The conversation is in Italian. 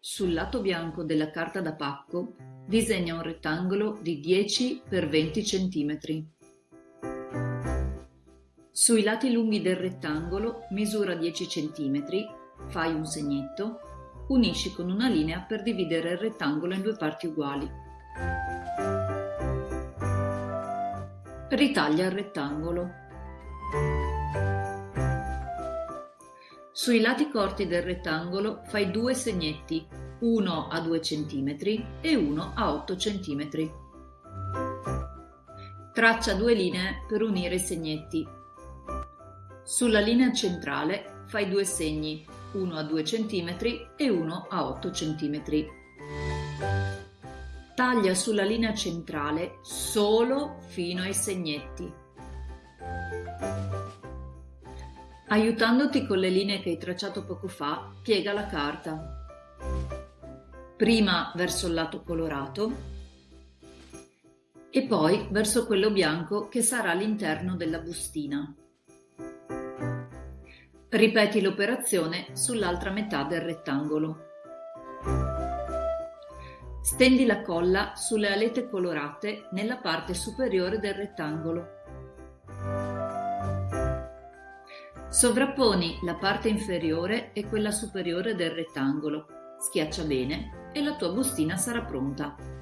Sul lato bianco della carta da pacco disegna un rettangolo di 10 x 20 cm. Sui lati lunghi del rettangolo misura 10 cm, fai un segnetto, unisci con una linea per dividere il rettangolo in due parti uguali. Ritaglia il rettangolo. Sui lati corti del rettangolo fai due segnetti, uno a 2 cm e uno a 8 cm. Traccia due linee per unire i segnetti. Sulla linea centrale fai due segni, uno a 2 cm e uno a 8 cm. Taglia sulla linea centrale solo fino ai segnetti. Aiutandoti con le linee che hai tracciato poco fa, piega la carta. Prima verso il lato colorato e poi verso quello bianco che sarà all'interno della bustina. Ripeti l'operazione sull'altra metà del rettangolo. Stendi la colla sulle alette colorate nella parte superiore del rettangolo. Sovrapponi la parte inferiore e quella superiore del rettangolo, schiaccia bene e la tua bustina sarà pronta.